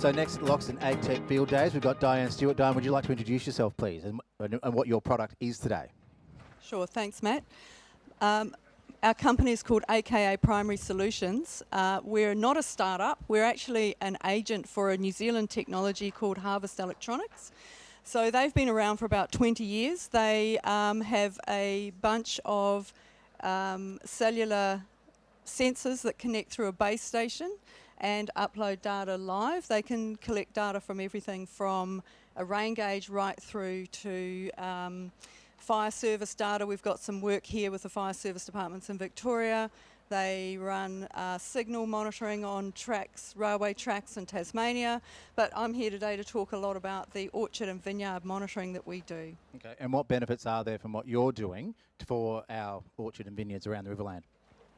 So next at Loxton Ag Tech Field Days, we've got Diane Stewart. Diane, would you like to introduce yourself, please, and, and what your product is today? Sure, thanks, Matt. Um, our company is called AKA Primary Solutions. Uh, we're not a startup, we're actually an agent for a New Zealand technology called Harvest Electronics. So they've been around for about 20 years. They um, have a bunch of um, cellular sensors that connect through a base station and upload data live. They can collect data from everything from a rain gauge right through to um, fire service data. We've got some work here with the fire service departments in Victoria. They run uh, signal monitoring on tracks, railway tracks in Tasmania. But I'm here today to talk a lot about the orchard and vineyard monitoring that we do. Okay, and what benefits are there from what you're doing for our orchard and vineyards around the Riverland?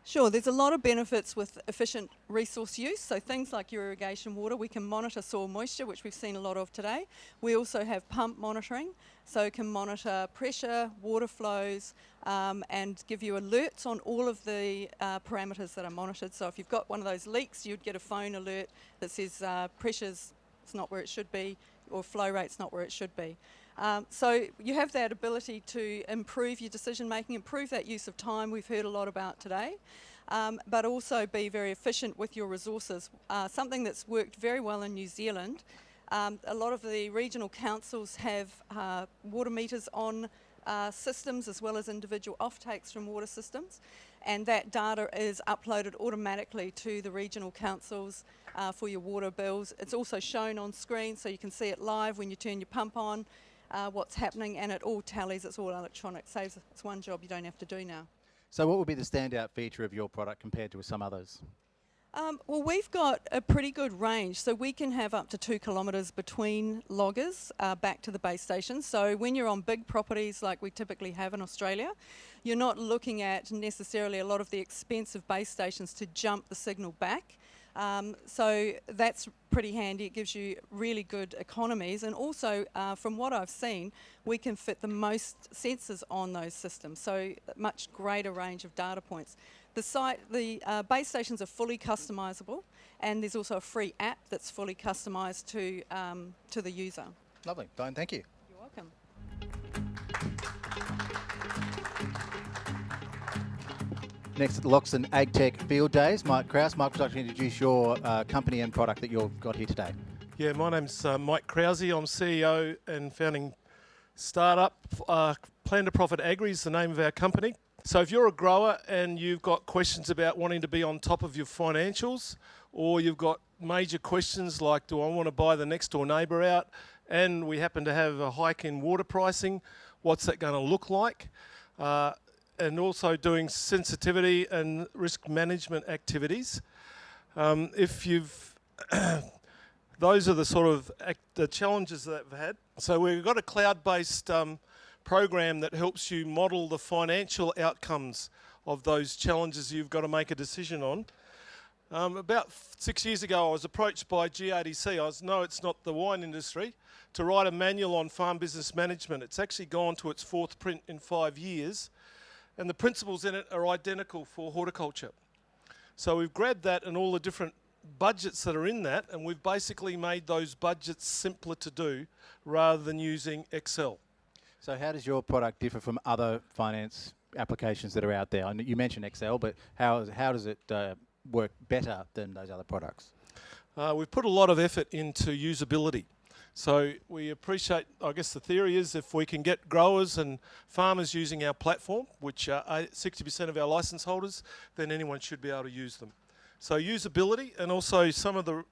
Sure, there's a lot of benefits with efficient resource use. So things like your irrigation water, we can monitor soil moisture, which we've seen a lot of today. We also have pump monitoring, so can monitor pressure, water flows, um, and give you alerts on all of the uh, parameters that are monitored. So if you've got one of those leaks, you'd get a phone alert that says uh, pressure's it's not where it should be, or flow rate's not where it should be. Um, so you have that ability to improve your decision making, improve that use of time we've heard a lot about today, um, but also be very efficient with your resources. Uh, something that's worked very well in New Zealand. Um, a lot of the regional councils have uh, water meters on uh, systems as well as individual offtakes from water systems and that data is uploaded automatically to the regional councils uh, for your water bills. It's also shown on screen so you can see it live when you turn your pump on uh, what's happening, and it all tallies. It's all electronic. Saves it's one job you don't have to do now. So, what would be the standout feature of your product compared to some others? Um, well, we've got a pretty good range, so we can have up to two kilometres between loggers uh, back to the base station. So when you're on big properties like we typically have in Australia, you're not looking at necessarily a lot of the expensive base stations to jump the signal back. Um, so that's pretty handy. It gives you really good economies. And also, uh, from what I've seen, we can fit the most sensors on those systems. So much greater range of data points. The site, the uh, base stations are fully customizable, and there's also a free app that's fully customized to um, to the user. Lovely, Diane. Thank you. You're welcome. Next at the Loxton AgTech Field Days, Mike Krause. Mike, would you like to introduce your uh, company and product that you've got here today? Yeah, my name's uh, Mike Krause. I'm CEO and founding startup. Uh, Plan to Profit Agri is the name of our company. So if you're a grower and you've got questions about wanting to be on top of your financials, or you've got major questions like, do I want to buy the next door neighbour out, and we happen to have a hike in water pricing, what's that going to look like? Uh, and also doing sensitivity and risk management activities. Um, if you've, those are the sort of the challenges that we've had. So we've got a cloud-based um, program that helps you model the financial outcomes of those challenges you've got to make a decision on. Um, about six years ago, I was approached by GRDC. I was, no, it's not the wine industry, to write a manual on farm business management. It's actually gone to its fourth print in five years and the principles in it are identical for horticulture. So we've grabbed that and all the different budgets that are in that, and we've basically made those budgets simpler to do rather than using Excel. So how does your product differ from other finance applications that are out there? You mentioned Excel, but how, how does it uh, work better than those other products? Uh, we've put a lot of effort into usability. So we appreciate, I guess the theory is if we can get growers and farmers using our platform, which are 60% of our license holders, then anyone should be able to use them. So usability and also some of the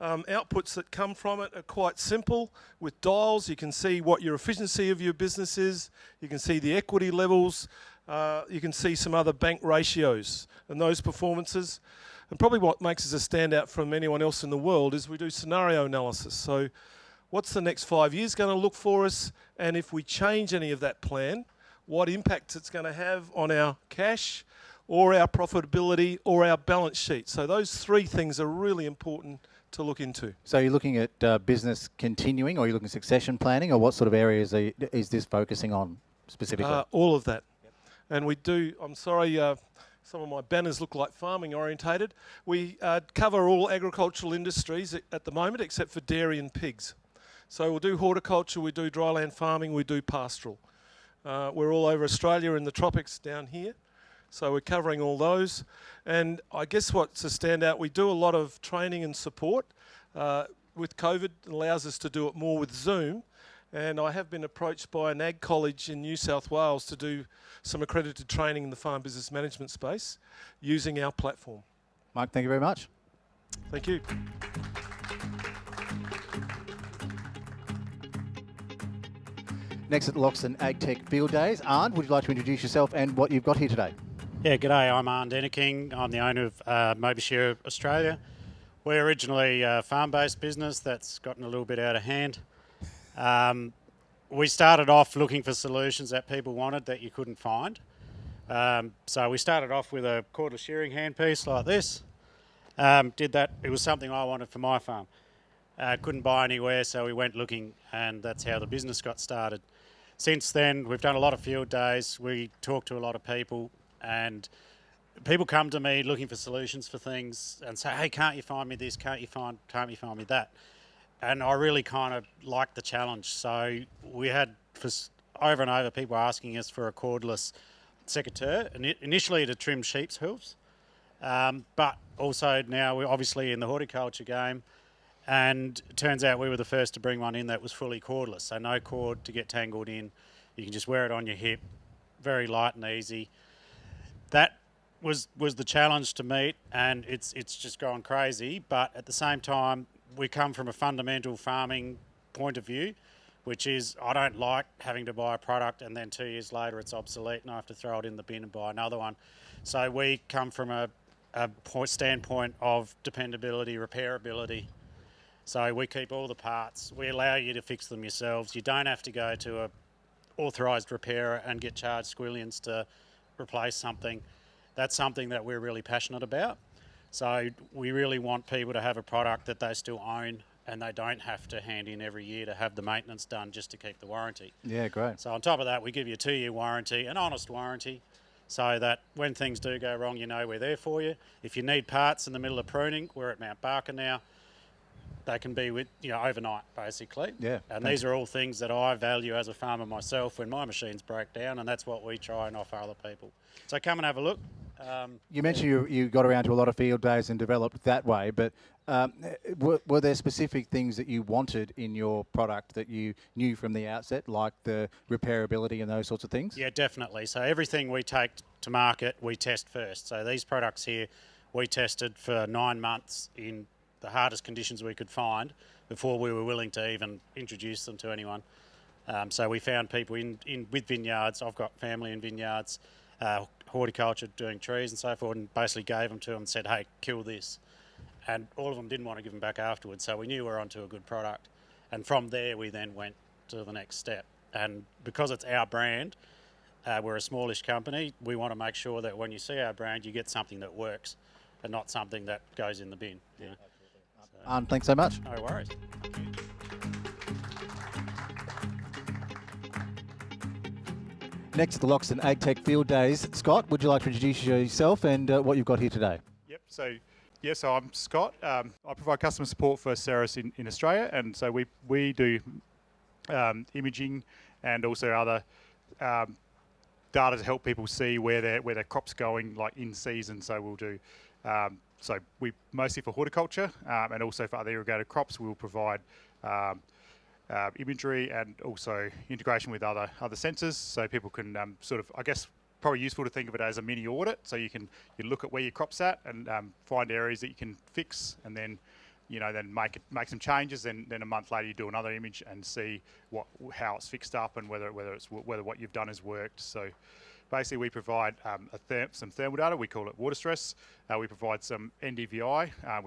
um, outputs that come from it are quite simple. With dials, you can see what your efficiency of your business is. You can see the equity levels. Uh, you can see some other bank ratios and those performances. And probably what makes us a standout from anyone else in the world is we do scenario analysis. So what's the next five years going to look for us, and if we change any of that plan, what impact it's going to have on our cash or our profitability or our balance sheet. So those three things are really important to look into. So you're looking at uh, business continuing or you're looking at succession planning or what sort of areas you, is this focusing on specifically? Uh, all of that. Yep. And we do, I'm sorry, uh, some of my banners look like farming orientated. We uh, cover all agricultural industries at, at the moment except for dairy and pigs. So we'll do horticulture, we do dryland farming, we do pastoral. Uh, we're all over Australia in the tropics down here. So we're covering all those. And I guess what's a standout, we do a lot of training and support. Uh, with COVID, it allows us to do it more with Zoom. And I have been approached by an ag college in New South Wales to do some accredited training in the farm business management space using our platform. Mike, thank you very much. Thank you. Next at Loxton AgTech Field Days, Arndt, would you like to introduce yourself and what you've got here today? Yeah, g'day. I'm Arn Denneking. I'm the owner of uh, Mobishare Australia. We're originally a farm-based business that's gotten a little bit out of hand. Um, we started off looking for solutions that people wanted that you couldn't find. Um, so we started off with a cordless shearing handpiece like this. Um, did that. It was something I wanted for my farm. Uh, couldn't buy anywhere, so we went looking, and that's how the business got started. Since then, we've done a lot of field days. We talk to a lot of people, and people come to me looking for solutions for things and say, "Hey, can't you find me this? Can't you find? Can't you find me that?" And I really kind of like the challenge. So we had for over and over people asking us for a cordless secateur, initially to trim sheep's hooves, um, but also now we're obviously in the horticulture game. And turns out we were the first to bring one in that was fully cordless, so no cord to get tangled in. You can just wear it on your hip, very light and easy. That was was the challenge to meet, and it's it's just gone crazy. But at the same time, we come from a fundamental farming point of view, which is I don't like having to buy a product and then two years later it's obsolete and I have to throw it in the bin and buy another one. So we come from a, a point, standpoint of dependability, repairability, so we keep all the parts. We allow you to fix them yourselves. You don't have to go to a authorised repairer and get charged squillions to replace something. That's something that we're really passionate about. So we really want people to have a product that they still own and they don't have to hand in every year to have the maintenance done just to keep the warranty. Yeah, great. So on top of that, we give you a two-year warranty, an honest warranty, so that when things do go wrong, you know we're there for you. If you need parts in the middle of pruning, we're at Mount Barker now they can be with you know overnight basically. Yeah. And these are all things that I value as a farmer myself when my machines break down, and that's what we try and offer other people. So come and have a look. Um, you mentioned you, you got around to a lot of field days and developed that way, but um, were, were, there specific things that you wanted in your product that you knew from the outset, like the repairability and those sorts of things? Yeah, definitely. So everything we take to market, we test first. So these products here, we tested for nine months in the hardest conditions we could find before we were willing to even introduce them to anyone. Um, so we found people in, in with vineyards. I've got family in vineyards, uh, horticulture, doing trees and so forth, and basically gave them to them and said, "Hey, kill this," and all of them didn't want to give them back afterwards. So we knew we were onto a good product, and from there we then went to the next step. And because it's our brand, uh, we're a smallish company. We want to make sure that when you see our brand, you get something that works, and not something that goes in the bin. You know? Um, thanks so much. No worries. Next, to the Loxton AgTech Field Days. Scott, would you like to introduce yourself and uh, what you've got here today? Yep. So, yeah. So I'm Scott. Um, I provide customer support for Ceres in, in Australia, and so we we do um, imaging and also other um, data to help people see where their where their crops going, like in season. So we'll do um, so we mostly for horticulture um, and also for other irrigated crops, we will provide um, uh, imagery and also integration with other other sensors, so people can um, sort of, I guess, probably useful to think of it as a mini audit. So you can you look at where your crop's at and um, find areas that you can fix, and then you know then make it make some changes. Then then a month later you do another image and see what how it's fixed up and whether whether it's whether what you've done has worked. So. Basically, we provide um, ther some thermal data. We call it water stress. Uh, we provide some NDVI, uh,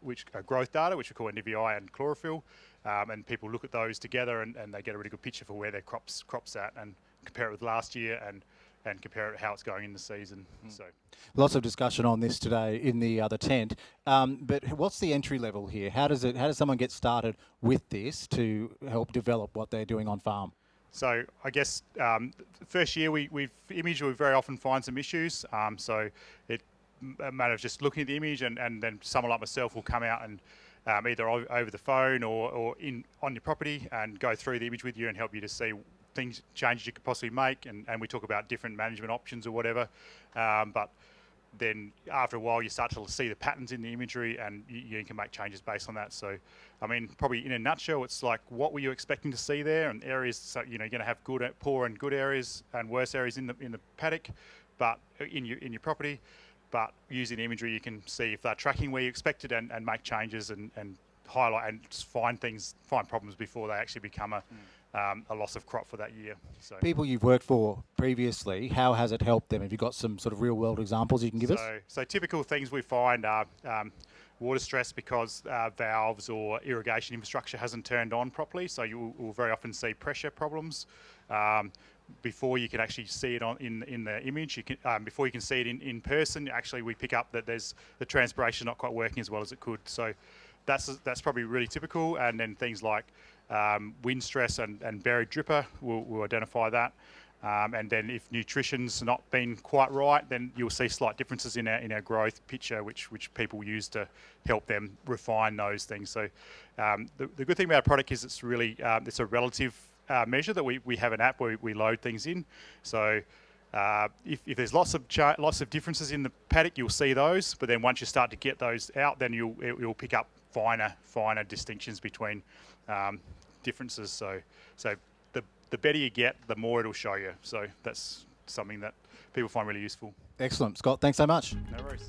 which uh, growth data, which we call NDVI and chlorophyll. Um, and people look at those together and, and, they get a really good picture for where their crops crops at and compare it with last year and and compare it how it's going in the season. Mm. So, lots of discussion on this today in the other tent. Um, but what's the entry level here? How does it? How does someone get started with this to help develop what they're doing on farm? So I guess um, the first year we, we've imaged, we very often find some issues. Um, so it a matter of just looking at the image and, and then someone like myself will come out and um, either over the phone or, or in on your property and go through the image with you and help you to see things changes you could possibly make and, and we talk about different management options or whatever um, but then after a while you start to see the patterns in the imagery and you, you can make changes based on that. So i mean probably in a nutshell it's like what were you expecting to see there? And areas so you know you're going to have good poor and good areas and worse areas in the in the paddock but uh, in your in your property. But using imagery you can see if they're tracking where you expected and, and make changes and, and highlight and find things find problems before they actually become a um, a loss of crop for that year so People you've worked for previously, how has it helped them? Have you got some sort of real world examples you can give us? so, so typical things we find are um, water stress because uh, valves or irrigation infrastructure hasn't turned on properly. So you will, will very often see pressure problems. Um, before you can actually see it on in in the image, you can um, before you can see it in, in person. Actually, we pick up that there's the transpiration not quite working as well as it could. So that's that's probably really typical. And then things like um, wind stress and, and buried dripper will, will identify that. Um, and then if nutrition's not been quite right, then you'll see slight differences in our in our growth picture, which which people use to help them refine those things. So um, the, the good thing about our product is it's really um, it's a relative uh, measure that we, we have an app where we load things in. So uh, if, if there's lots of lots of differences in the paddock, you'll see those. But then once you start to get those out, then you'll it- you'll pick up finer finer distinctions between um, differences. So so the the better you get, the more it'll show you. So that's something that people find really useful. Excellent. Scott, thanks so much. No worries.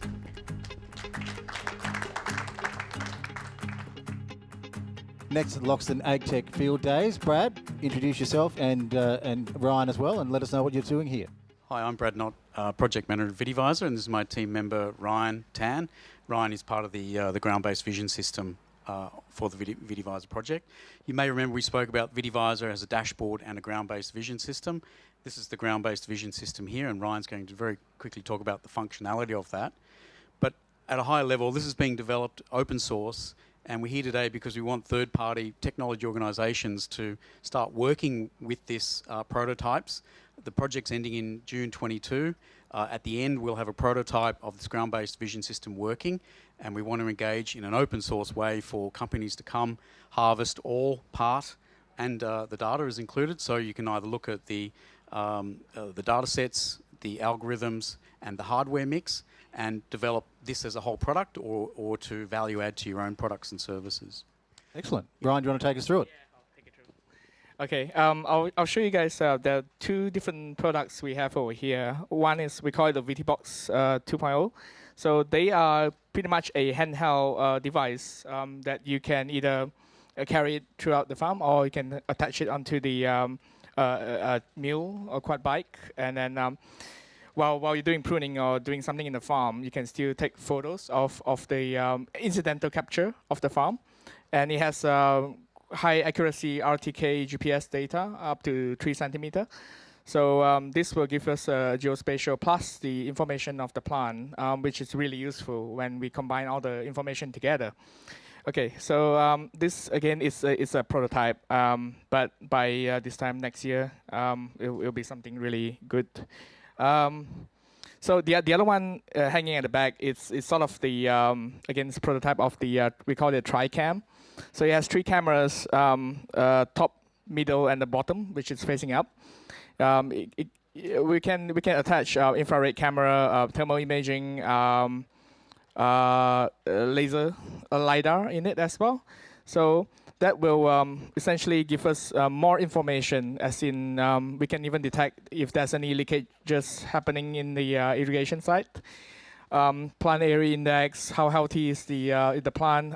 Next at the Loxton AgTech Field Days. Brad, introduce yourself and, uh, and Ryan as well and let us know what you're doing here. Hi, I'm Brad Knott, uh, project manager at VitiVisor, and this is my team member Ryan Tan. Ryan is part of the uh, the ground-based vision system uh, for the Vidi- VitiVisor project. You may remember we spoke about VitiVisor as a dashboard and a ground-based vision system. This is the ground-based vision system here, and Ryan's going to very quickly talk about the functionality of that. But at a higher level, this is being developed open source, and we're here today because we want third-party technology organisations to start working with this uh, prototypes. The project's ending in June 22. Uh, at the end, we'll have a prototype of this ground-based vision system working, and we want to engage in an open source way for companies to come harvest all part and uh, the data is included. So you can either look at the um, uh, the data sets, the algorithms, and the hardware mix, and develop this as a whole product, or or to value add to your own products and services. Excellent. Brian, do you want to take us through it? Yeah, I'll take it through. Okay, um, I'll, I'll show you guys uh, the two different products we have over here. One is we call it the VTBox uh, 2.0. So they are pretty much a handheld uh, device um, that you can either uh, carry it throughout the farm or you can attach it onto the um, uh, uh, mule or quad bike and then um, while, while you're doing pruning or doing something in the farm, you can still take photos of, of the um, incidental capture of the farm. And it has uh, high accuracy RTK GPS data up to three centimeter. So um, this will give us uh, geospatial plus the information of the plant, um, which is really useful when we combine all the information together. Okay, so um, this again is a, is a prototype, um, but by uh, this time next year, um, it will be something really good. Um, so the the other one uh, hanging at the back is is sort of the again it's prototype of the uh, we call it TriCam. So it has three cameras, uh, top, middle, and the bottom, which is facing up. Um, it, it, we can we can attach uh, infrared camera, uh, thermal imaging, um, uh, laser uh, lidar in it as well. So that will um, essentially give us uh, more information, as in um, we can even detect if there's any leakages happening in the uh, irrigation site. Um, plant area index, how healthy is the uh, the plant.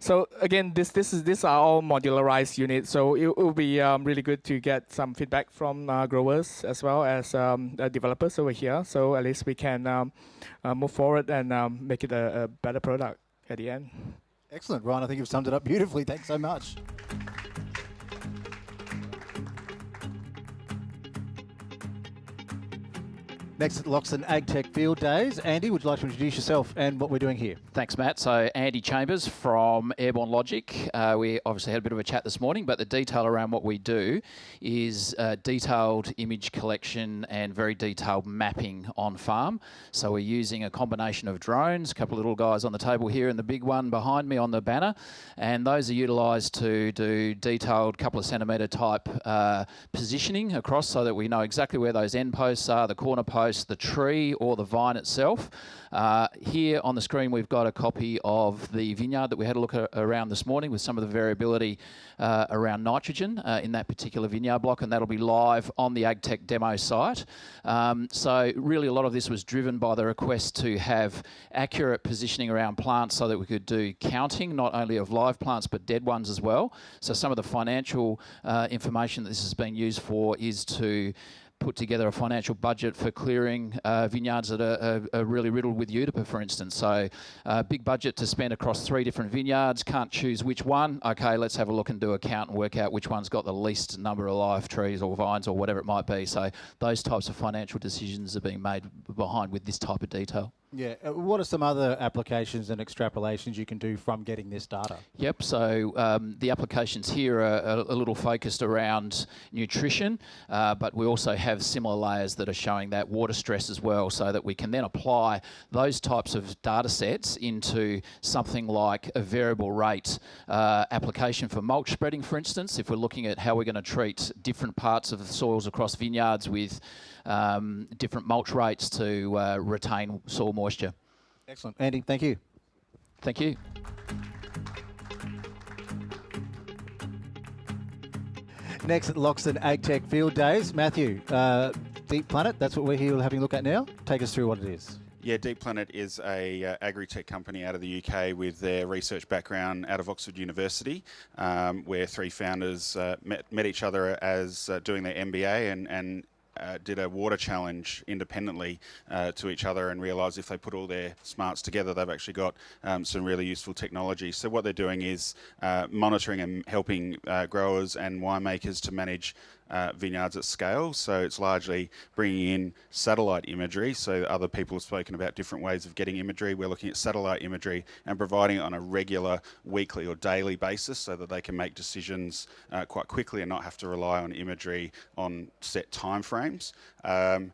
So again, this this is these are all modularized units. So it will be um, really good to get some feedback from uh, growers as well as um, developers over here. So at least we can um, uh, move forward and um, make it a, a better product at the end. Excellent. Ryan, I think you've summed it up beautifully. Thanks so much. Next at Loxton AgTech Field Days. Andy, would you like to introduce yourself and what we're doing here? Thanks, Matt. So, Andy Chambers from Airborne Logic. Uh, we obviously had a bit of a chat this morning, but the detail around what we do is uh, detailed image collection and very detailed mapping on farm. So, we're using a combination of drones, a couple of little guys on the table here, and the big one behind me on the banner. And those are utilised to do detailed couple of centimetre type uh, positioning across so that we know exactly where those end posts are, the corner posts the tree or the vine itself. Uh, here on the screen we've got a copy of the vineyard that we had a look around this morning with some of the variability uh, around nitrogen uh, in that particular vineyard block and that'll be live on the AgTech demo site. Um, so really a lot of this was driven by the request to have accurate positioning around plants so that we could do counting not only of live plants but dead ones as well. So some of the financial uh, information that this has been used for is to put together a financial budget for clearing uh, vineyards that are, are, are, really riddled with Eutypa, for instance. So, uh, big budget to spend across three different vineyards. Can't choose which one. Okay, let's have a look and do a count and work out which one's got the least number of live trees or vines or whatever it might be. So, those types of financial decisions are being made behind with this type of detail. Yeah. Uh, what are some other applications and extrapolations you can do from getting this data? Yep. So um, the applications here are a, a, little focused around nutrition, uh, but we also have similar layers that are showing that water stress as well, so that we can then apply those types of data sets into something like a variable rate uh, application for mulch spreading, for instance. If we're looking at how we're going to treat different parts of the soils across vineyards with um, different mulch rates to uh, retain soil moisture. Excellent. Andy, thank you. Thank you. Next at Loxton AgTech Field Days, Matthew, uh, Deep Planet, that's what we're here having a look at now. Take us through what it is. Yeah, Deep Planet is a uh, agri-tech company out of the UK with their research background out of Oxford University, um, where three founders uh, met, met each other as uh, doing their MBA and, and uh, did a water challenge independently uh, to each other and realised if they put all their smarts together, they've actually got um, some really useful technology. So what they're doing is uh, monitoring and helping uh, growers and winemakers to manage uh, vineyards at scale. So it's largely bringing in satellite imagery. So other people have spoken about different ways of getting imagery. We're looking at satellite imagery and providing it on a regular, weekly or daily basis so that they can make decisions uh, quite quickly and not have to rely on imagery on set timeframes. Um,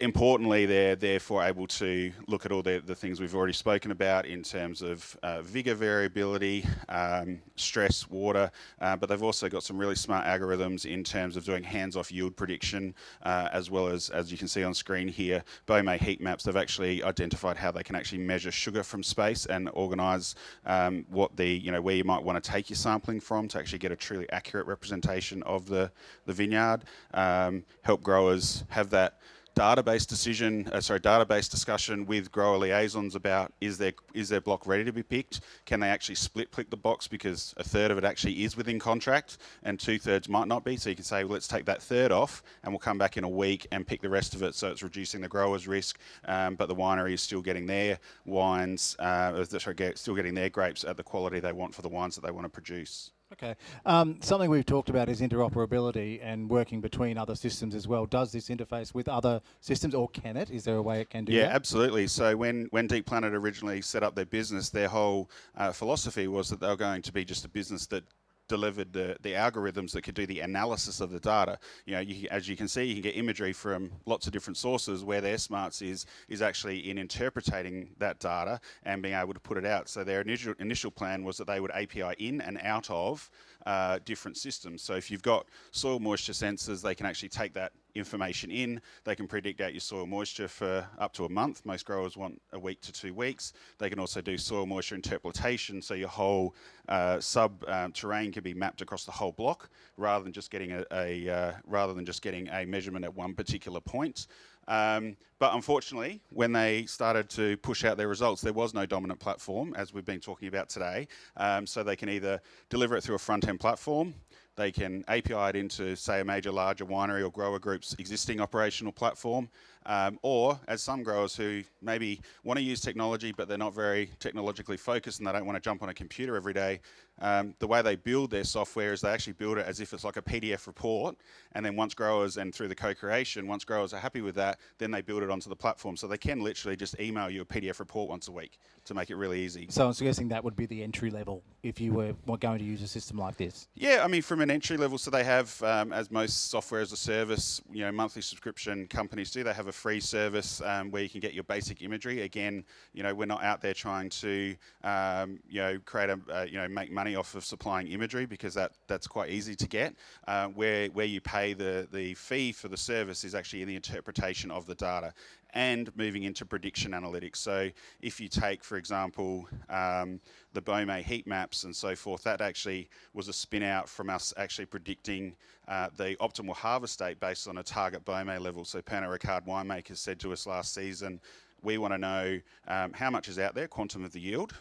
importantly, they're therefore able to look at all the, the things we've already spoken about in terms of uh, vigor variability, um, stress, water, uh, but they've also got some really smart algorithms in terms of doing hands-off yield prediction, uh, as well as, as you can see on screen here, Baumé heat maps, they've actually identified how they can actually measure sugar from space and organise um, what the, you know, where you might want to take your sampling from to actually get a truly accurate representation of the, the vineyard, um, help growers have that database decision, uh, sorry, database discussion with grower liaisons about is their is their block ready to be picked? Can they actually split click the box because a third of it actually is within contract and two thirds might not be? So you can say, well, let's take that third off and we'll come back in a week and pick the rest of it. So it's reducing the grower's risk, um, but the winery is still getting their wines, uh, sorry, still getting their grapes at the quality they want for the wines that they want to produce. Okay. Um, something we've talked about is interoperability and working between other systems as well. Does this interface with other systems or can it? Is there a way it can do yeah, that? absolutely. So when, when Deep Planet originally set up their business, their whole uh, philosophy was that they were going to be just a business that delivered the, the algorithms that could do the analysis of the data. You know, you, as you can see, you can get imagery from lots of different sources where their smarts is, is actually in interpreting that data and being able to put it out. So their initial, initial plan was that they would API in and out of uh, different systems. So if you've got soil moisture sensors, they can actually take that information in. They can predict out your soil moisture for up to a month. Most growers want a week to two weeks. They can also do soil moisture interpolation, so your whole uh, sub um, terrain can be mapped across the whole block, rather than just getting a, a uh, rather than just getting a measurement at one particular point. Um, but unfortunately, when they started to push out their results, there was no dominant platform, as we've been talking about today. Um, so they can either deliver it through a front-end platform, they can API it into, say, a major larger winery or grower group's existing operational platform, Um, or as some growers who maybe want to use technology but they're not very technologically focused and they don't want to jump on a computer every day, um, the way they build their software is they actually build it as if it's like a PDF report. And then once growers and through the co-creation, once growers are happy with that, then they build it onto the platform. So they can literally just email you a PDF report once a week to make it really easy. So I'm suggesting that would be the entry level if you were going to use a system like this. Yeah, I mean, from an entry level, so they have, um, as most software as a service, you know, monthly subscription companies do. They have a free service um, where you can get your basic imagery. Again, you know, we're not out there trying to, um, you know, create a, uh, you know, make money off of supplying imagery because that that's quite easy to get. Uh, where where you pay the the fee for the service is actually in the interpretation of the data and moving into prediction analytics. So if you take, for example, um, the Baumé heat maps and so forth, that actually was a spin out from us actually predicting uh, the optimal harvest date based on a target Baumé level. So Pernod Ricard winemakers said to us last season, we want to know um, how much is out there, quantum of the yield,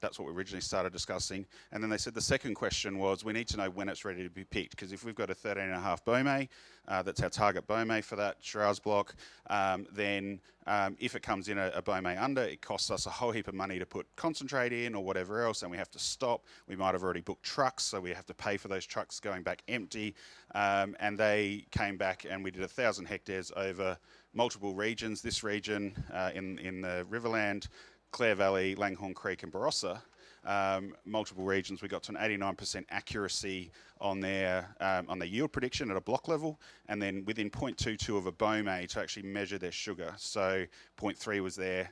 that's what we originally started discussing. And then they said the second question was we need to know when it's ready to be picked because if we've got a 13 and a half Baumé, uh, that's our target Baumé for that Shiraz block, um, then um, if it comes in a, a Baumé under, it costs us a whole heap of money to put concentrate in or whatever else, and we have to stop. We might have already booked trucks, so we have to pay for those trucks going back empty. Um, and they came back and we did a thousand hectares over multiple regions. This region uh, in, in the Riverland, Clare Valley, Langhorne Creek and Barossa, um, multiple regions, we got to an 89% accuracy on their um, on their yield prediction at a block level, and then within 0.22 of a Baumé to actually measure their sugar. So 0.3 was their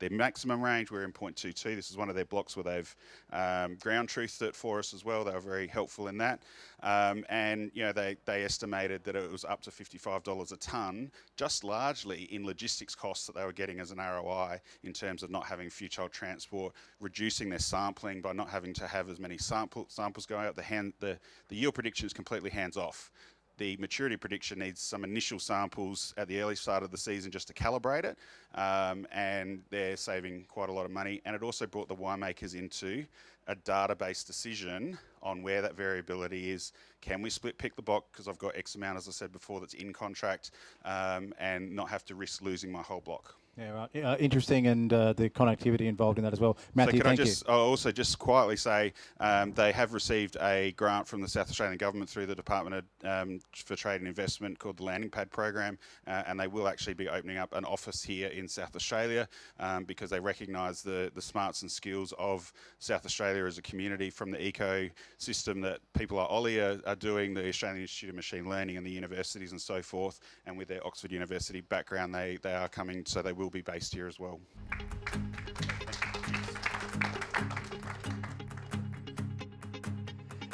their maximum range. We're in 0.22. This is one of their blocks where they've um, ground truthed it for us as well. They were very helpful in that. Um, and you know they, they estimated that it was up to $55 a tonne, just largely in logistics costs that they were getting as an ROI in terms of not having child transport, reducing their sampling by not having to have as many sample, samples going out. The, hand, the, the yield prediction is completely hands off the maturity prediction needs some initial samples at the early start of the season just to calibrate it, um, and they're saving quite a lot of money. And it also brought the winemakers into a database decision on where that variability is. Can we split pick the block because I've got X amount, as I said before, that's in contract, um, and not have to risk losing my whole block. Yeah, right. Yeah, interesting, and uh, the connectivity involved in that as well. Matthew, so can thank I just you. I'll also just quietly say um, they have received a grant from the South Australian Government through the Department of, um, for Trade and Investment called the Landing Pad Program, uh, and they will actually be opening up an office here in South Australia um, because they recognise the the smarts and skills of South Australia as a community from the ecosystem that people like Ollie are, are doing, the Australian Institute of Machine Learning and the universities and so forth, and with their Oxford University background, they they are coming, so they will be based here as well.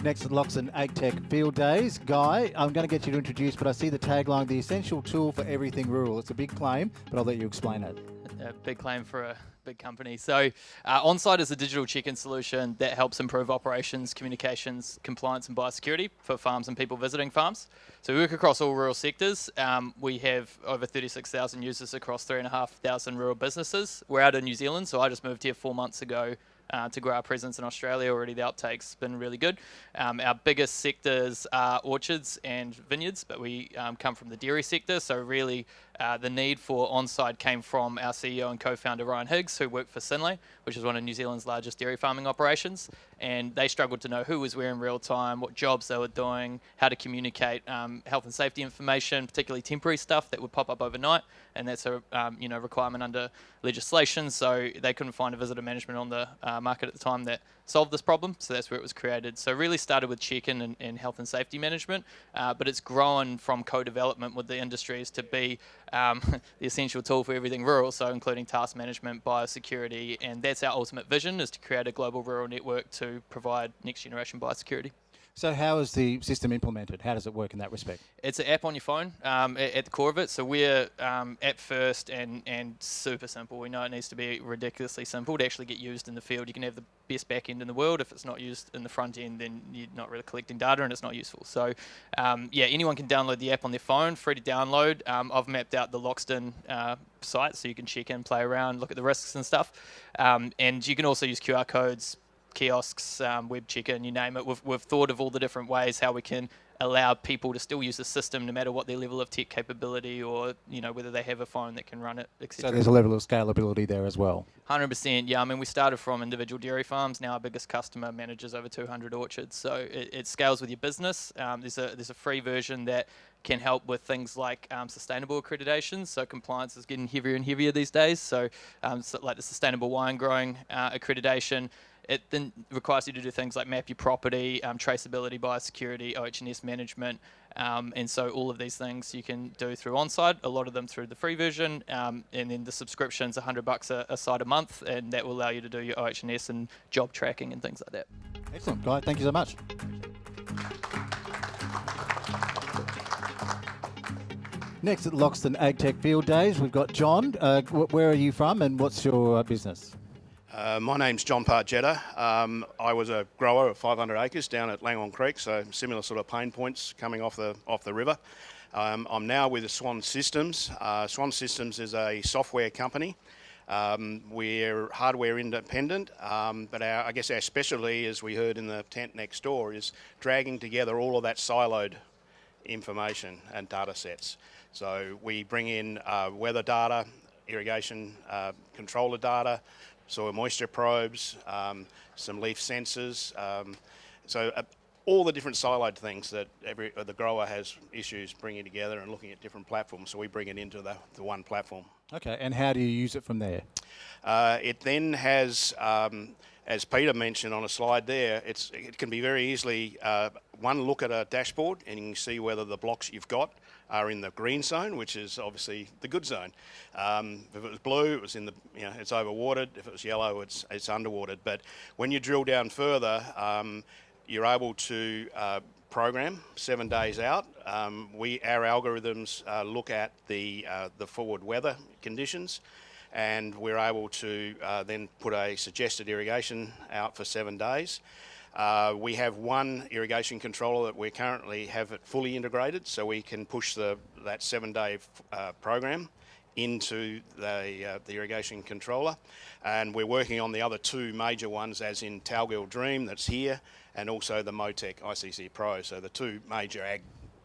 Next at Loxton AgTech Field Days. Guy, I'm going to get you to introduce, but I see the tagline, the essential tool for everything rural. It's a big claim, but I'll let you explain it. A big claim for a big company. So, uh, OnSide is a digital check-in solution that helps improve operations, communications, compliance, and biosecurity for farms and people visiting farms. So, we work across all rural sectors. Um, we have over 36,000 users across 3,500 rural businesses. We're out in New Zealand, so I just moved here four months ago uh, to grow our presence in Australia. Already the uptake's been really good. Um, our biggest sectors are orchards and vineyards, but we um, come from the dairy sector. So really, uh, the need for OnSide came from our CEO and co-founder Ryan Higgs, who worked for Synlait, which is one of New Zealand's largest dairy farming operations. And they struggled to know who was where in real time, what jobs they were doing, how to communicate um, health and safety information, particularly temporary stuff that would pop up overnight. And that's a um, you know requirement under legislation. So they couldn't find a visitor management on the uh, market at the time that solved this problem. So that's where it was created. So really started with check-in and, and health and safety management, uh, but it's grown from co-development with the industries to be um, the essential tool for everything rural. So including task management, biosecurity, and that's our ultimate vision is to create a global rural network to provide next generation biosecurity. So how is the system implemented? How does it work in that respect? It's an app on your phone um, at, at, the core of it. So we're um, app first and, and super simple. We know it needs to be ridiculously simple to actually get used in the field. You can have the best back end in the world. If it's not used in the front end, then you're not really collecting data and it's not useful. So um, yeah, anyone can download the app on their phone, free to download. Um, I've mapped out the Loxton uh, site so you can check in, play around, look at the risks and stuff. Um, and you can also use QR codes, kiosks, um, web check-in, you name it. We've, we've thought of all the different ways how we can allow people to still use the system no matter what their level of tech capability or you know whether they have a phone that can run it, etc. So there's a level of scalability there as well. Hundred percent, yeah. I mean, we started from individual dairy farms. Now our biggest customer manages over 200 orchards, so it, it scales with your business. Um, there's a there's a free version that can help with things like um, sustainable accreditation. So compliance is getting heavier and heavier these days. So, um, so like the sustainable wine growing uh, accreditation. It then requires you to do things like map your property, um, traceability, biosecurity, OH&S management, um, and so all of these things you can do through OnSide. A lot of them through the free version, um, and then the subscription's 100 bucks a, a site a month, and that will allow you to do your OH&S and job tracking and things like that. Excellent, Guy. Thank you so much. Next at Loxton AgTech Field Days, we've got John. Uh, wh- where are you from and what's your uh, business? Uh, my name's John Pargetta. Um, I was a grower of 500 acres down at Langhorne Creek, so similar sort of pain points coming off the off the river. Um, I'm now with Swan Systems. Uh, Swan Systems is a software company. Um, we're hardware independent, um, but our, I guess our specialty, as we heard in the tent next door, is dragging together all of that siloed information and data sets. So we bring in uh, weather data, irrigation uh, controller data, soil moisture probes, um, some leaf sensors. Um, so uh, all the different siloed things that every uh, the grower has issues bringing together and looking at different platforms. So we bring it into the, the one platform. Okay, and how do you use it from there? Uh, it then has, um, as Peter mentioned on a slide there, it's, it can be very easily uh, one look at a dashboard and you can see whether the blocks you've got are in the green zone, which is obviously the good zone. Um, if it was blue, it was in the, you know, it's overwatered. If it was yellow, it's, it's underwatered. But when you drill down further, um, you're able to uh, program seven days out. Um, we, our algorithms uh, look at the, uh, the forward weather conditions and we're able to uh, then put a suggested irrigation out for seven days. Uh, we have one irrigation controller that we currently have it fully integrated, so we can push the, that seven-day uh, program into the, uh, the irrigation controller. And we're working on the other two major ones, as in Talgil Dream, that's here, and also the Motec ICC Pro. So the two major ag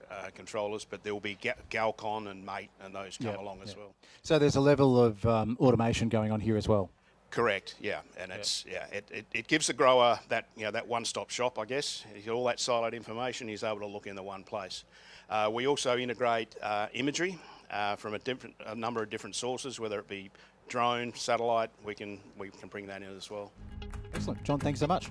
uh, controllers, but there will be Galcon and Mate and those come Yeah, along as well. So there's a level of um, automation going on here as well. Correct. Yeah, and it's yeah, it, it, it gives the grower that you know that one-stop shop, I guess. He's got all that siloed information. He's able to look in the one place. Uh, we also integrate uh, imagery uh, from a different a number of different sources, whether it be drone, satellite. We can we can bring that in as well. Excellent. John, thanks so much.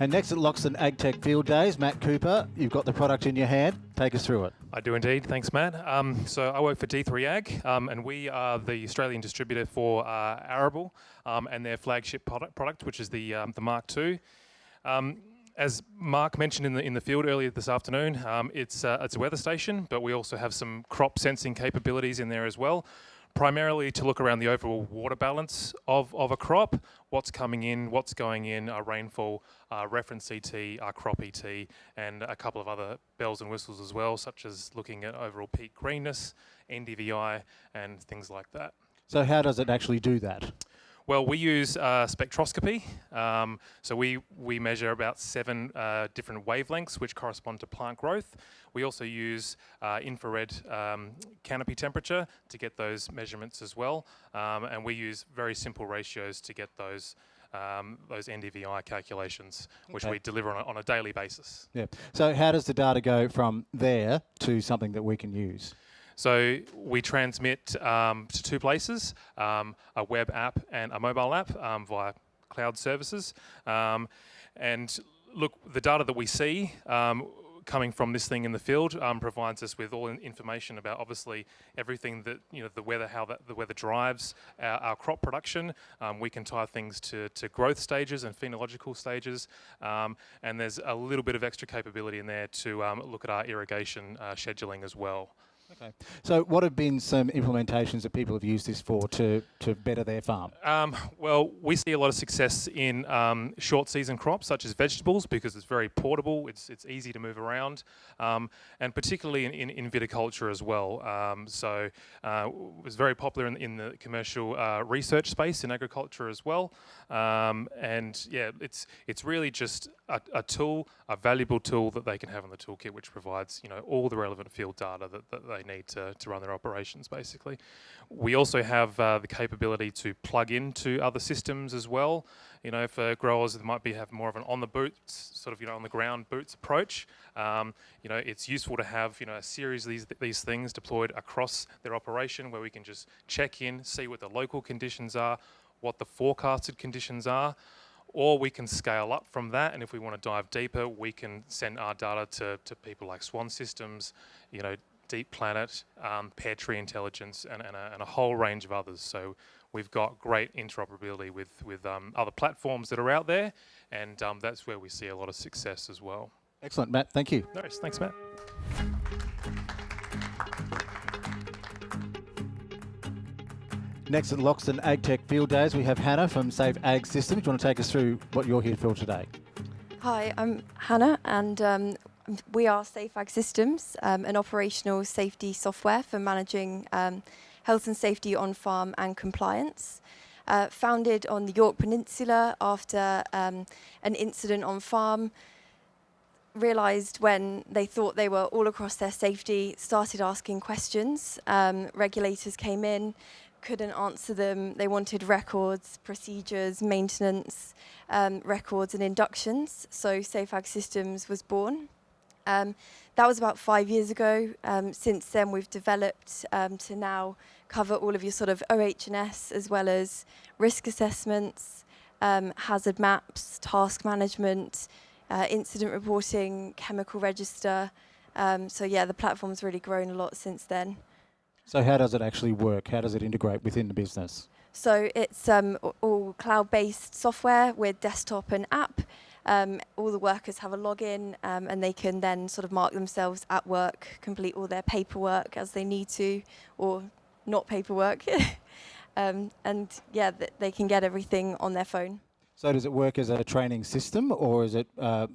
And next at Loxton AgTech Field Days, Matt Cooper, you've got the product in your hand. Take us through it. I do indeed. Thanks, Matt. Um, so I work for D3 Ag, um, and we are the Australian distributor for uh, Arable um, and their flagship product, product which is the um, the Mark II. Um, as Mark mentioned in the in the field earlier this afternoon, um, it's uh, it's a weather station, but we also have some crop sensing capabilities in there as well. Primarily to look around the overall water balance of, of a crop, what's coming in, what's going in, our rainfall, uh, reference ET, our crop ET, and a couple of other bells and whistles as well, such as looking at overall peak greenness, NDVI, and things like that. So how does it actually do that? Well, we use uh, spectroscopy. Um, so we, we measure about seven uh, different wavelengths which correspond to plant growth. We also use uh, infrared um, canopy temperature to get those measurements as well. Um, and we use very simple ratios to get those, um, those NDVI calculations, which Okay. we deliver on a, on a daily basis. Yeah. So how does the data go from there to something that we can use? So we transmit um, to two places, um, a web app and a mobile app um, via cloud services. Um, and look, the data that we see um, coming from this thing in the field um, provides us with all in- information about obviously everything that, you know, the weather, how that, the weather drives our, our crop production. Um, we can tie things to, to growth stages and phenological stages. Um, and there's a little bit of extra capability in there to look at our irrigation uh, scheduling as well. Okay. So, what have been some implementations that people have used this for to, to better their farm? Um, well, we see a lot of success in um, short season crops such as vegetables because it's very portable, it's, it's easy to move around, um, and particularly in, in, in, viticulture as well. Um, so, uh, it was very popular in, in the commercial uh, research space in agriculture as well. Um, and yeah, it's, it's really just a, a, tool, a valuable tool that they can have in the toolkit, which provides you know all the relevant field data that, that they need to, to run their operations basically. We also have uh, the capability to plug into other systems as well. You know, for growers that might be have more of an on the boots, sort of you know on the ground boots approach. Um, you know, it's useful to have you know a series of these these things deployed across their operation where we can just check in, see what the local conditions are, what the forecasted conditions are or we can scale up from that and if we want to dive deeper we can send our data to, to people like swan systems you know Deep Planet, um, Pairtree Intelligence, and, and, a, and, a, whole range of others. So we've got great interoperability with, with um, other platforms that are out there, and um, that's where we see a lot of success as well. Excellent, Matt. Thank you. Nice. thanks, Matt. Next at Loxton AgTech Field Days, we have Hannah from Safe Ag Systems. Do you want to take us through what you're here for today? Hi, I'm Hannah, and um, we are Safe Ag Systems, um, an operational safety software for managing um, health and safety on farm and compliance. Uh, founded on the Yorke Peninsula after um, an incident on farm, realized when they thought they were all across their safety, started asking questions. Um, regulators came in, couldn't answer them. They wanted records, procedures, maintenance, um, records and inductions. So Safe Ag Systems was born. Um, that was about five years ago. Um, since then, we've developed um, to now cover all of your sort of OH&S as well as risk assessments, um, hazard maps, task management, uh, incident reporting, chemical register. Um, so yeah, the platform's really grown a lot since then. So how does it actually work? How does it integrate within the business? So it's um, all cloud-based software with desktop and app. Um, all the workers have a login um, and they can then sort of mark themselves at work, complete all their paperwork as they need to, or not paperwork. um, and yeah, th they can get everything on their phone. So does it work as a training system or is it uh,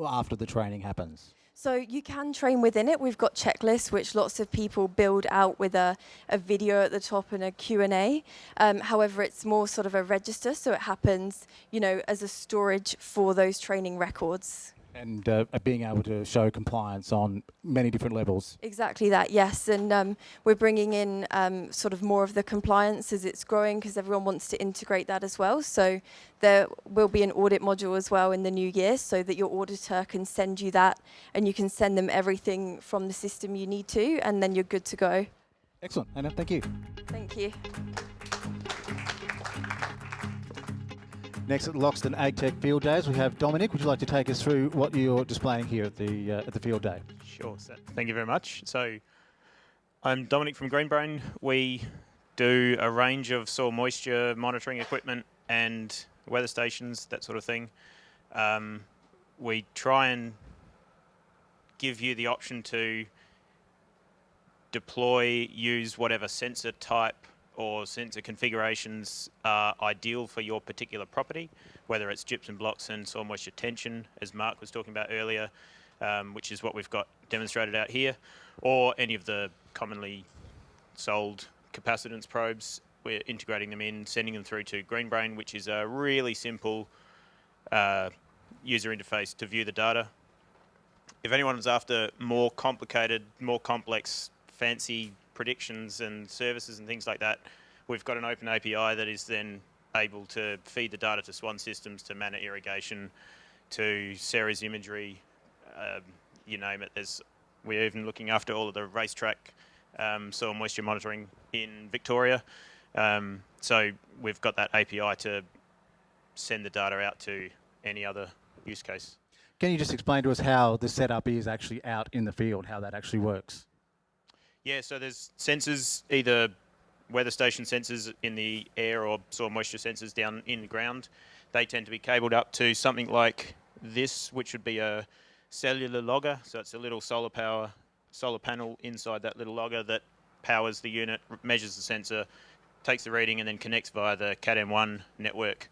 after the training happens? So you can train within it. We've got checklists, which lots of people build out with a, a video at the top and a Q&A. Um, however, it's more sort of a register, so it happens, you know, as a storage for those training records and uh, being able to show compliance on many different levels. Exactly that, yes. And um, we're bringing in um, sort of more of the compliance as it's growing because everyone wants to integrate that as well. So there will be an audit module as well in the new year so that your auditor can send you that and you can send them everything from the system you need to and then you're good to go. Excellent, Anna, thank you. Thank you. Next at Loxton AgTech Field Days, we have Dominic. Would you like to take us through what you're displaying here at the uh, at the field day? Sure. So thank you very much. So I'm Dominic from Greenbrain. We do a range of soil moisture monitoring equipment and weather stations, that sort of thing. Um, we try and give you the option to deploy, use whatever sensor type or sensor configurations are ideal for your particular property, whether it's gypsum blocks and soil moisture tension, as Mark was talking about earlier, um, which is what we've got demonstrated out here, or any of the commonly sold capacitance probes. We're integrating them in, sending them through to Greenbrain, which is a really simple uh, user interface to view the data. If anyone is after more complicated, more complex, fancy predictions and services and things like that, we've got an open API that is then able to feed the data to Swan systems, to Manna irrigation, to Ceres imagery, um, you name it. There's, we're even looking after all of the racetrack um, soil moisture monitoring in Victoria. Um, so we've got that API to send the data out to any other use case. Can you just explain to us how the setup is actually out in the field, how that actually works? Yeah, so there's sensors, either weather station sensors in the air or soil moisture sensors down in the ground. They tend to be cabled up to something like this, which would be a cellular logger. So it's a little solar power solar panel inside that little logger that powers the unit, measures the sensor, takes the reading, and then connects via the Cat M1 network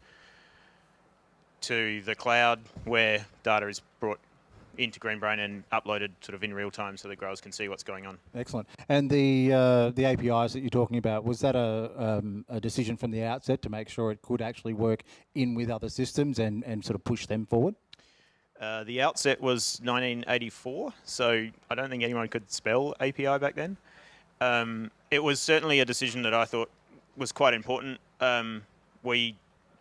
to the cloud where data is brought into Greenbrain and uploaded sort of in real time so the growers can see what's going on. Excellent. And the uh, the APIs that you're talking about was that a, um, a decision from the outset to make sure it could actually work in with other systems and, and sort of push them forward? Uh, the outset was 1984, so I don't think anyone could spell API back then. Um, it was certainly a decision that I thought was quite important. Um, we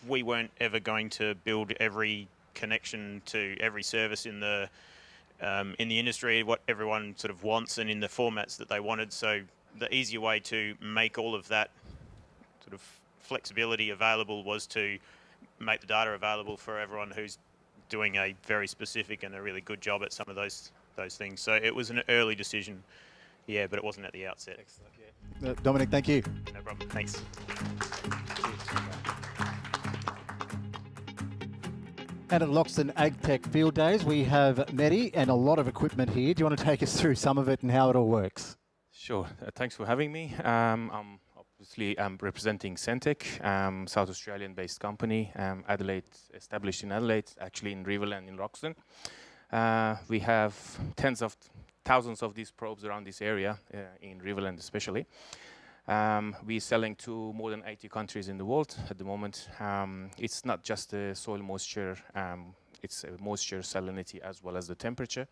we weren't ever going to build every connection to every service in the um, in the industry, what everyone sort of wants, and in the formats that they wanted. So the easier way to make all of that sort of flexibility available was to make the data available for everyone who's doing a very specific and a really good job at some of those those things. So it was an early decision, yeah, but it wasn't at the outset. Excellent. Yeah. Uh, Dominic, thank you. No problem. Thanks. And at Loxton AgTech Field Days, we have Medi and a lot of equipment here. Do you want to take us through some of it and how it all works? Sure. Uh, thanks for having me. Um, I'm obviously I'm representing Sentek, um, South Australian-based company, um, Adelaide, established in Adelaide, actually in Riverland in Loxton. Uh, we have tens of thousands of these probes around this area, uh, in Riverland especially. Um, we're selling to more than 80 countries in the world at the moment. Um, it's not just the soil moisture, um, it's moisture, salinity, as well as the temperature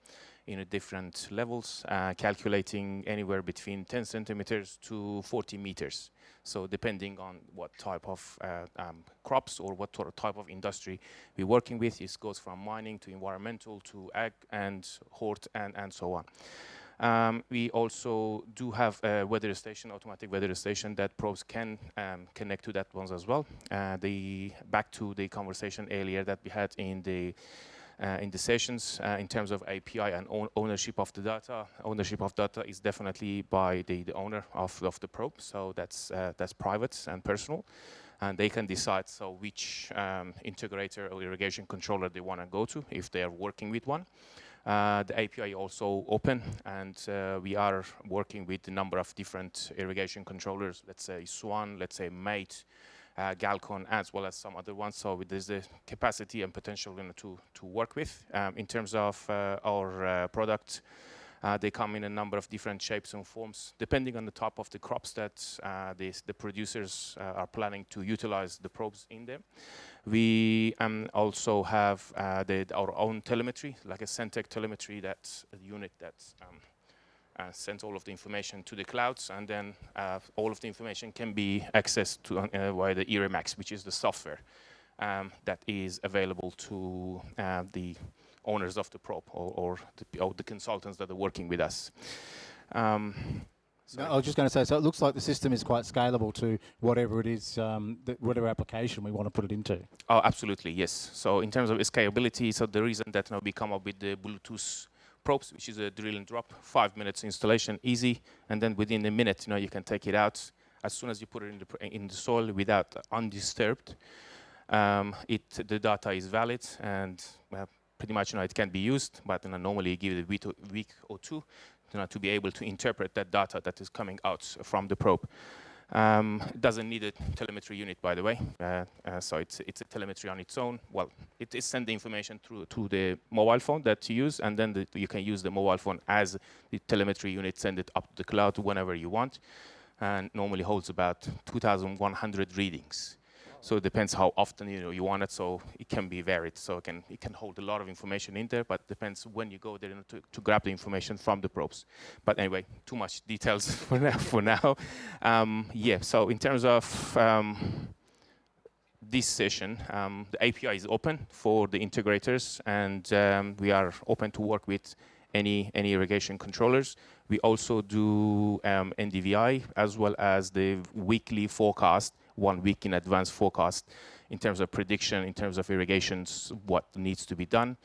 in different levels, uh, calculating anywhere between 10 centimeters to 40 meters. So depending on what type of uh, um, crops or what type of industry we're working with, it goes from mining to environmental to ag and hort and, and so on. Um, we also do have a weather station, automatic weather station that probes can um, connect to that ones as well. Uh, the back to the conversation earlier that we had in the uh, in the sessions uh, in terms of API and own ownership of the data. Ownership of data is definitely by the, the owner of, of the probe, so that's uh, that's private and personal and they can decide so which um, integrator or irrigation controller they want to go to if they are working with one. Uh, the API also open and uh, we are working with a number of different irrigation controllers, let's say Swan, let's say Mate, uh, Galcon, as well as some other ones. So there's the capacity and potential you know, to, to work with. Um, in terms of uh, our uh, product, uh, they come in a number of different shapes and forms, depending on the type of the crops that uh, the producers are planning to utilize the probes in them. We um, also have uh, the, our own telemetry, like a Sentek telemetry, that's a unit that um, uh, sends all of the information to the clouds, and then uh, all of the information can be accessed to, uh, via the IrriMAX, which is the software um, that is available to uh, the owners of the probe or, or, the, or, the, consultants that are working with us. No, I was just going to say, so it looks like the system is quite scalable to whatever it is, um, whatever application we want to put it into. Oh, absolutely, yes. So in terms of scalability, so the reason that you know, we come up with the Bluetooth probes, which is a drill and drop, five minutes installation, easy, and then within a minute, you know, you can take it out as soon as you put it in the, in the soil without undisturbed. Um, it, the data is valid and uh, pretty much, you know, it can be used, but you know, normally give it a week or two you know, to be able to interpret that data that is coming out from the probe. Um, it doesn't need a telemetry unit, by the way. Uh, uh, so it's, it's a telemetry on its own. Well, it is send the information through to the mobile phone that you use, and then the, you can use the mobile phone as the telemetry unit, send it up to the cloud whenever you want, and normally holds about 2,100 readings. So it depends how often you know you want it. So it can be varied. So it can it can hold a lot of information in there, but depends when you go there to, to grab the information from the probes. But anyway, too much details for now. For now, um, yeah. So in terms of um, this session, um, the API is open for the integrators, and um, we are open to work with any any irrigation controllers. We also do um, NDVI as well as the weekly forecast one week in advance forecast in terms of prediction, in terms of irrigations, what needs to be done.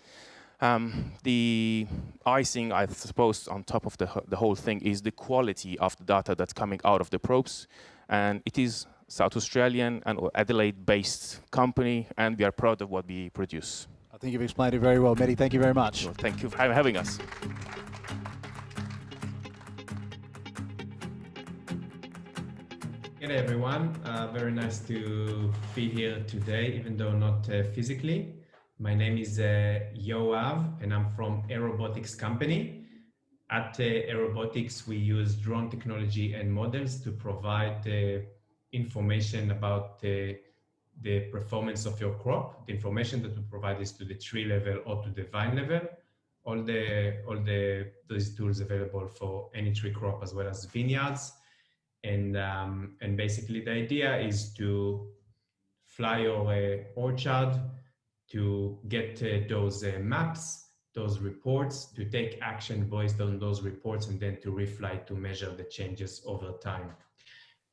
Um, the icing, I suppose, on top of the, the whole thing is the quality of the data that's coming out of the probes. And it is South Australian and Adelaide-based company, and we are proud of what we produce. I think you've explained it very well, Medi. Thank you very much. Well, thank you for having us. Good day, everyone. Uh, very nice to be here today, even though not uh, physically. My name is uh, Yoav, and I'm from Aerobotics Company. At uh, Aerobotics, we use drone technology and models to provide uh, information about uh, the performance of your crop. The information that we provide is to the tree level or to the vine level. All the all the those tools available for any tree crop as well as vineyards. And um, and basically the idea is to fly over uh, orchard to get uh, those uh, maps, those reports, to take action based on those reports, and then to refly to measure the changes over time.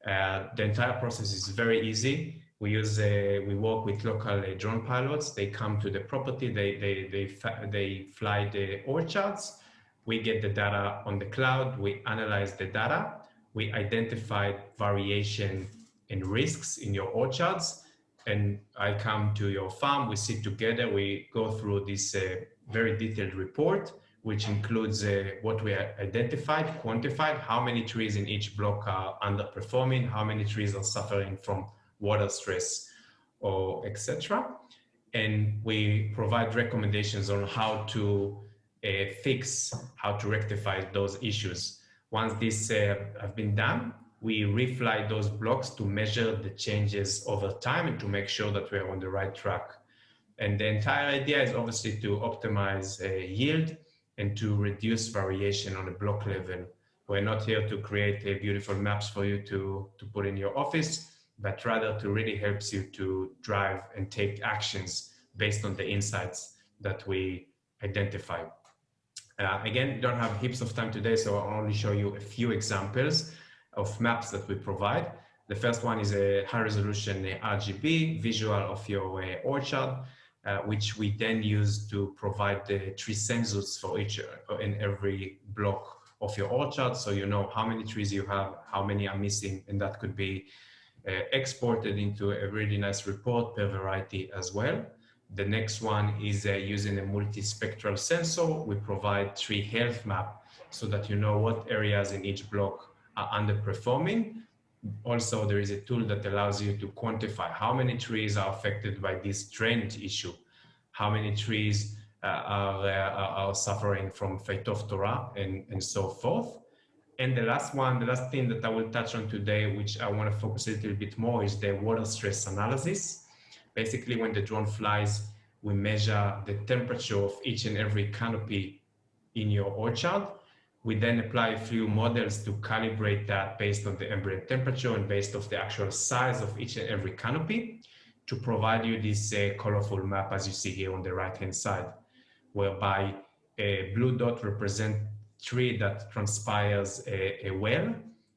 Uh, the entire process is very easy. We use, uh, we work with local uh, drone pilots. They come to the property, they, they, they, they fly the orchards. We get the data on the cloud, we analyze the data, we identify variation and risks in your orchards. And I come to your farm, we sit together, we go through this uh, very detailed report, which includes uh, what we identified, quantified, how many trees in each block are underperforming, how many trees are suffering from water stress or etc. And we provide recommendations on how to uh, fix, how to rectify those issues. Once this uh, have been done, we refly those blocks to measure the changes over time and to make sure that we're on the right track. And the entire idea is obviously to optimize uh, yield and to reduce variation on a block level. We're not here to create uh, beautiful maps for you to, to put in your office but rather to really helps you to drive and take actions based on the insights that we identify. Uh, again, don't have heaps of time today, so I'll only show you a few examples of maps that we provide. The first one is a high resolution RGB visual of your uh, orchard, uh, which we then use to provide the tree census for each uh, in every block of your orchard. So you know how many trees you have, how many are missing, and that could be uh, exported into a really nice report per variety as well. The next one is uh, using a multispectral sensor. We provide tree health map so that you know what areas in each block are underperforming. Also, there is a tool that allows you to quantify how many trees are affected by this trend issue, how many trees uh, are, uh, are suffering from Phytophthora and, and so forth. And the last one, the last thing that I will touch on today, which I want to focus a little bit more, is the water stress analysis. Basically, when the drone flies, we measure the temperature of each and every canopy in your orchard. We then apply a few models to calibrate that based on the ambient temperature and based off the actual size of each and every canopy to provide you this uh, colorful map as you see here on the right hand side, whereby a blue dot represent tree that transpires a, a well.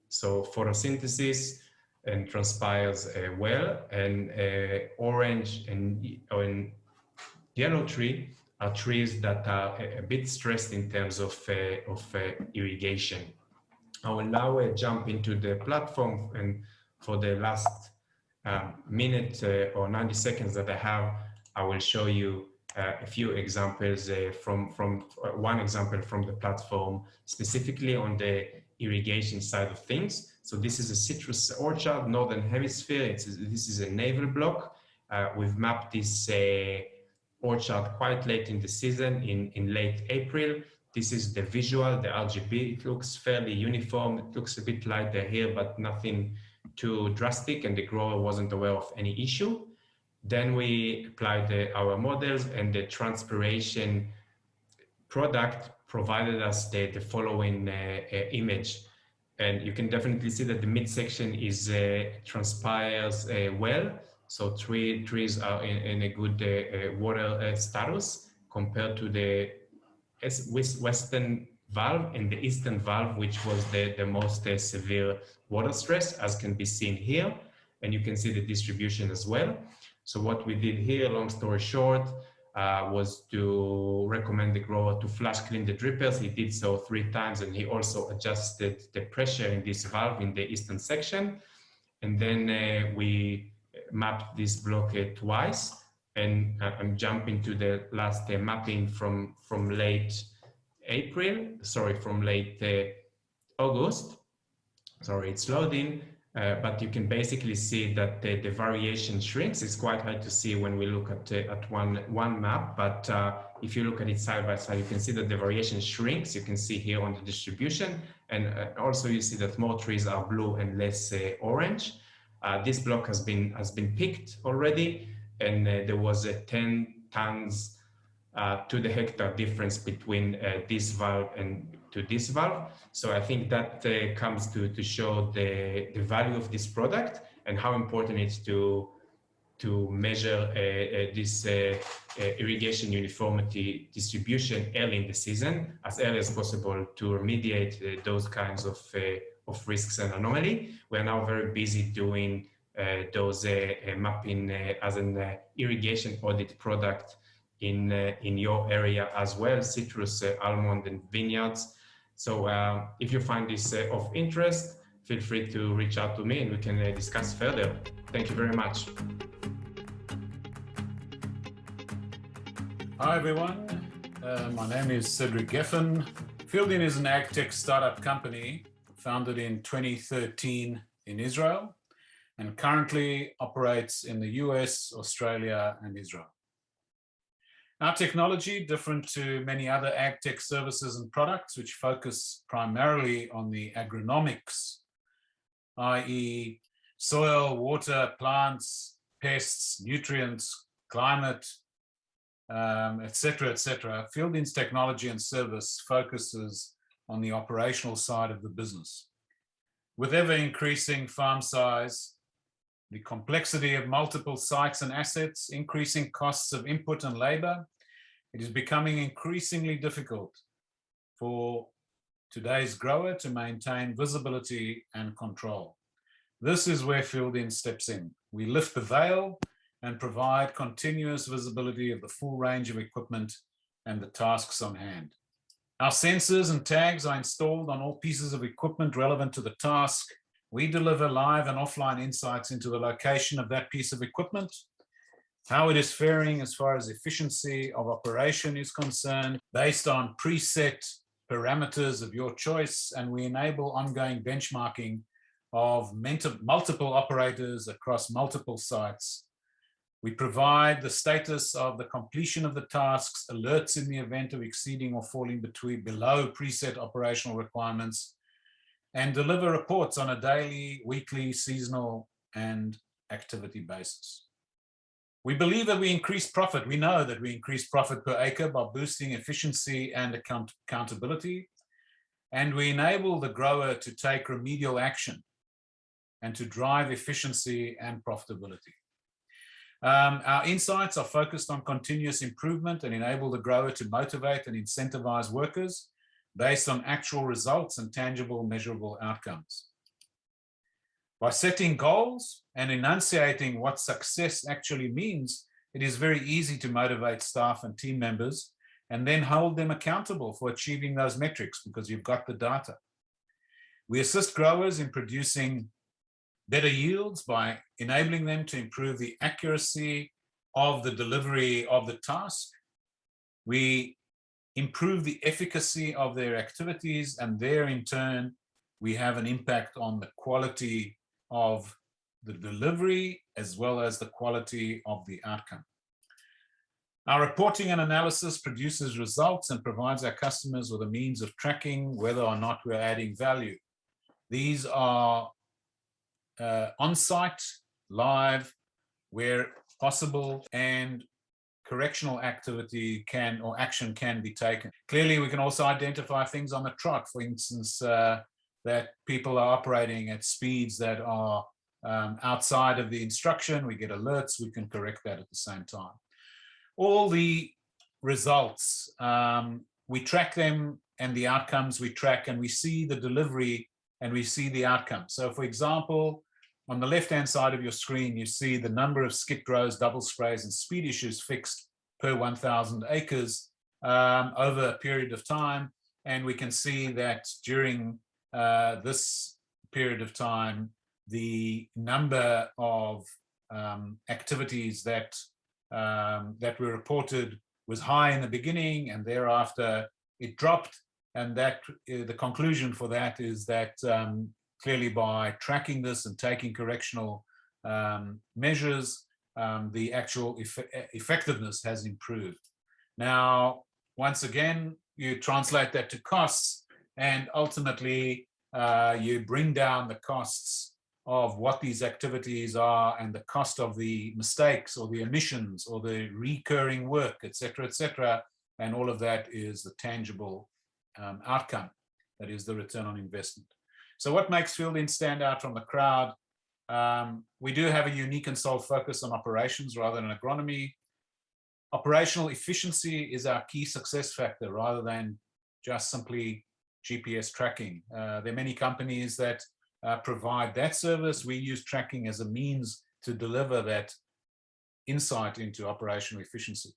So photosynthesis and transpires a well and a orange and, and yellow tree are trees that are a, a bit stressed in terms of, uh, of uh, irrigation. I will now uh, jump into the platform and for the last um, minute uh, or 90 seconds that I have, I will show you uh, a few examples uh, from, from uh, one example from the platform, specifically on the irrigation side of things. So this is a citrus orchard, Northern Hemisphere. It's, this is a navel block. Uh, we've mapped this uh, orchard quite late in the season, in, in late April. This is the visual, the RGB. It looks fairly uniform. It looks a bit lighter here, but nothing too drastic, and the grower wasn't aware of any issue. Then we applied the, our models and the transpiration product provided us the, the following uh, uh, image. And you can definitely see that the midsection is uh, transpires uh, well. So three trees are in, in a good uh, uh, water status compared to the western valve and the eastern valve, which was the, the most severe water stress, as can be seen here. And you can see the distribution as well. So what we did here, long story short, uh, was to recommend the grower to flush clean the drippers. He did so three times and he also adjusted the pressure in this valve in the eastern section. And then uh, we mapped this block uh, twice and uh, I'm jumping to the last uh, mapping from, from late April, sorry, from late August. Sorry, it's loading. Uh, but you can basically see that the, the, variation shrinks. It's quite hard to see when we look at, uh, at one, one map, but uh, if you look at it side by side, you can see that the variation shrinks. You can see here on the distribution, and uh, also you see that more trees are blue and less uh, orange. Uh, this block has been has been picked already, and there was a 10 tons to the hectare difference between this valve and to this valve. So I think that uh, comes to, to show the, the value of this product and how important it's to, to measure uh, uh, this uh, uh, irrigation uniformity distribution early in the season, as early as possible to remediate those kinds of, of risks and anomaly. We're now very busy doing those mapping as an irrigation audit product in uh, in your area as well, citrus, uh, almond, and vineyards. So uh, if you find this uh, of interest, feel free to reach out to me and we can uh, discuss further. Thank you very much. Hi everyone, uh, my name is Cedric Geffen. Fieldin is an agtech startup company founded in 2013 in Israel and currently operates in the US, Australia and Israel. Our technology, different to many other ag tech services and products, which focus primarily on the agronomics, i.e. soil, water, plants, pests, nutrients, climate, um, etc., etc. Fieldin's technology and service focuses on the operational side of the business. With ever increasing farm size, the complexity of multiple sites and assets, increasing costs of input and labor, it is becoming increasingly difficult for today's grower to maintain visibility and control. This is where Fieldin steps in. We lift the veil and provide continuous visibility of the full range of equipment and the tasks on hand. Our sensors and tags are installed on all pieces of equipment relevant to the task we deliver live and offline insights into the location of that piece of equipment, how it is faring as far as efficiency of operation is concerned, based on preset parameters of your choice, and we enable ongoing benchmarking of multiple operators across multiple sites. We provide the status of the completion of the tasks, alerts in the event of exceeding or falling between below preset operational requirements, and deliver reports on a daily, weekly, seasonal, and activity basis. We believe that we increase profit. We know that we increase profit per acre by boosting efficiency and account accountability. And we enable the grower to take remedial action and to drive efficiency and profitability. Um, our insights are focused on continuous improvement and enable the grower to motivate and incentivize workers based on actual results and tangible measurable outcomes. By setting goals and enunciating what success actually means, it is very easy to motivate staff and team members and then hold them accountable for achieving those metrics because you've got the data. We assist growers in producing better yields by enabling them to improve the accuracy of the delivery of the task. We improve the efficacy of their activities and there in turn we have an impact on the quality of the delivery as well as the quality of the outcome. Our reporting and analysis produces results and provides our customers with a means of tracking whether or not we're adding value. These are uh, on-site, live, where possible, and correctional activity can or action can be taken. Clearly, we can also identify things on the truck, for instance, uh, that people are operating at speeds that are um, outside of the instruction. We get alerts, we can correct that at the same time. All the results, um, we track them and the outcomes we track and we see the delivery and we see the outcome. So for example, on the left-hand side of your screen, you see the number of skip rows, double sprays, and speed issues fixed per 1,000 acres um, over a period of time. And we can see that during uh, this period of time, the number of um, activities that um, that were reported was high in the beginning, and thereafter it dropped. And that uh, the conclusion for that is that um, clearly by tracking this and taking correctional um, measures, um, the actual eff effectiveness has improved. Now, once again, you translate that to costs and ultimately uh, you bring down the costs of what these activities are and the cost of the mistakes or the emissions or the recurring work, etc., etc. And all of that is the tangible um, outcome, that is the return on investment. So what makes Fieldin stand out from the crowd? Um, we do have a unique and sole focus on operations rather than agronomy. Operational efficiency is our key success factor rather than just simply GPS tracking. Uh, there are many companies that uh, provide that service. We use tracking as a means to deliver that insight into operational efficiency.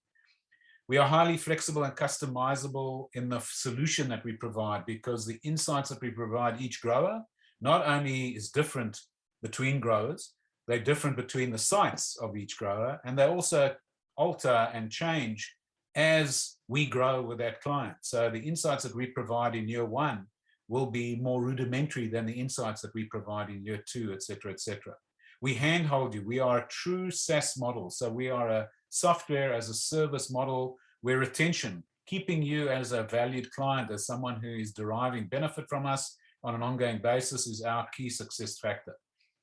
We are highly flexible and customizable in the solution that we provide because the insights that we provide each grower not only is different between growers, they're different between the sites of each grower, and they also alter and change as we grow with that client. So the insights that we provide in year one will be more rudimentary than the insights that we provide in year two, et cetera, et cetera. We handhold you. We are a true SaaS model. So we are a software as a service model where retention, keeping you as a valued client, as someone who is deriving benefit from us on an ongoing basis is our key success factor.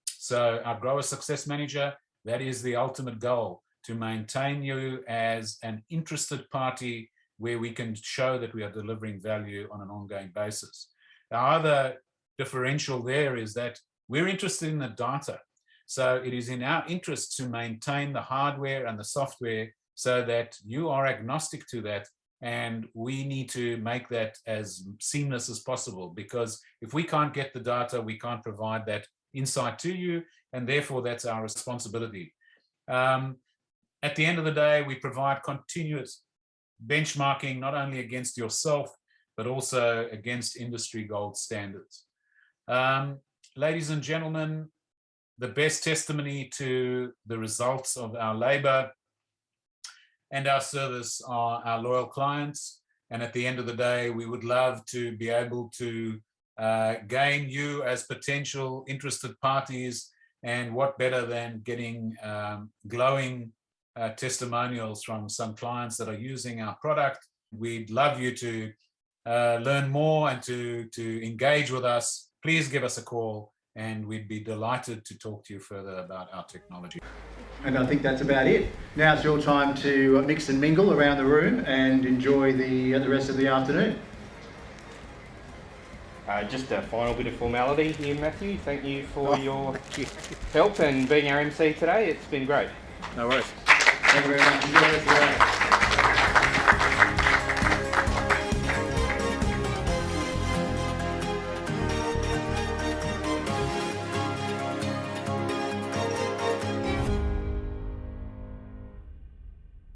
So our grower success manager, that is the ultimate goal, to maintain you as an interested party where we can show that we are delivering value on an ongoing basis. The other differential there is that we're interested in the data. So it is in our interest to maintain the hardware and the software so that you are agnostic to that and we need to make that as seamless as possible because if we can't get the data, we can't provide that insight to you and therefore that's our responsibility. Um, at the end of the day, we provide continuous benchmarking not only against yourself, but also against industry gold standards. Um, ladies and gentlemen, the best testimony to the results of our labor and our service are our loyal clients. And at the end of the day, we would love to be able to uh, gain you as potential interested parties. And what better than getting um, glowing uh, testimonials from some clients that are using our product. We'd love you to uh, learn more and to, to engage with us. Please give us a call and we'd be delighted to talk to you further about our technology. And I think that's about it. Now it's your time to mix and mingle around the room and enjoy the, uh, the rest of the afternoon. Uh, just a final bit of formality here, Matthew. Thank you for oh, your help and being our MC today. It's been great. No worries. Thank you very much.